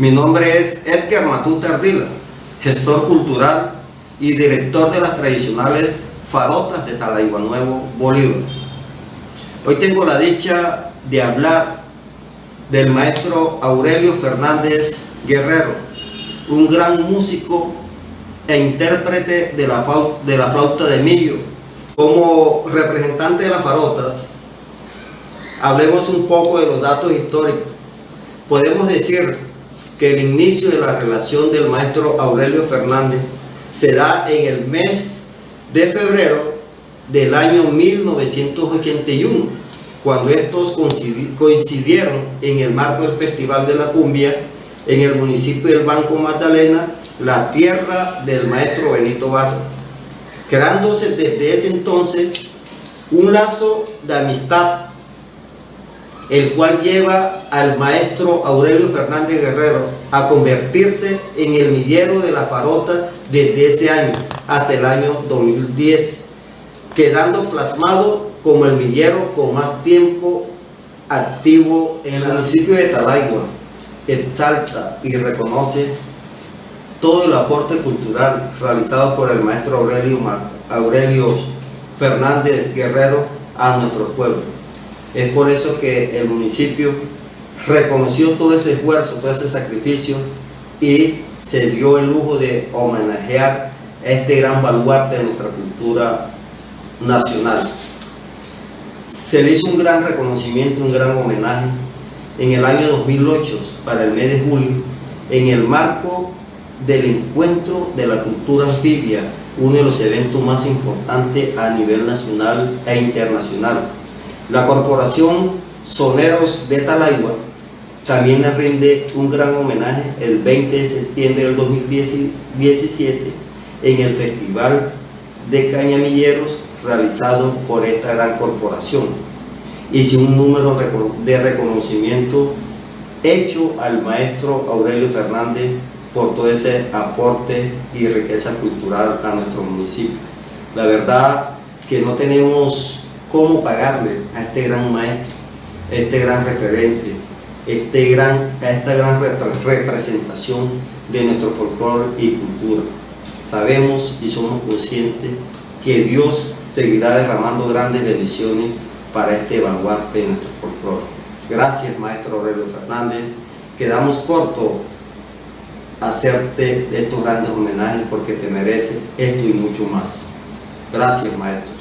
Mi nombre es Edgar Matute Ardila, gestor cultural y director de las tradicionales farotas de Talaigua Nuevo, Bolívar. Hoy tengo la dicha de hablar del maestro Aurelio Fernández Guerrero, un gran músico e intérprete de la, de la flauta de millo. Como representante de las farotas, hablemos un poco de los datos históricos. Podemos decir que el inicio de la relación del maestro Aurelio Fernández se da en el mes de febrero del año 1981, cuando estos coincidieron en el marco del Festival de la Cumbia en el municipio del Banco Magdalena, la tierra del maestro Benito Bato, creándose desde ese entonces un lazo de amistad el cual lleva al maestro Aurelio Fernández Guerrero a convertirse en el millero de la farota desde ese año hasta el año 2010, quedando plasmado como el millero con más tiempo activo en el municipio de Talaigua. Exalta y reconoce todo el aporte cultural realizado por el maestro Aurelio, Aurelio Fernández Guerrero a nuestro pueblo. Es por eso que el municipio reconoció todo ese esfuerzo, todo ese sacrificio y se dio el lujo de homenajear este gran baluarte de nuestra cultura nacional. Se le hizo un gran reconocimiento, un gran homenaje en el año 2008, para el mes de julio, en el marco del encuentro de la cultura anfibia, uno de los eventos más importantes a nivel nacional e internacional la Corporación Soneros de Talaigua también le rinde un gran homenaje el 20 de septiembre del 2017 en el Festival de Cañamilleros realizado por esta gran corporación. Hice un número de reconocimiento hecho al maestro Aurelio Fernández por todo ese aporte y riqueza cultural a nuestro municipio. La verdad que no tenemos cómo pagarle a este gran maestro, a este gran referente, este gran, a esta gran representación de nuestro folclore y cultura. Sabemos y somos conscientes que Dios seguirá derramando grandes bendiciones para este baluarte de nuestro folclore. Gracias, maestro Aurelio Fernández. Quedamos cortos hacerte estos grandes homenajes porque te mereces esto y mucho más. Gracias, maestro.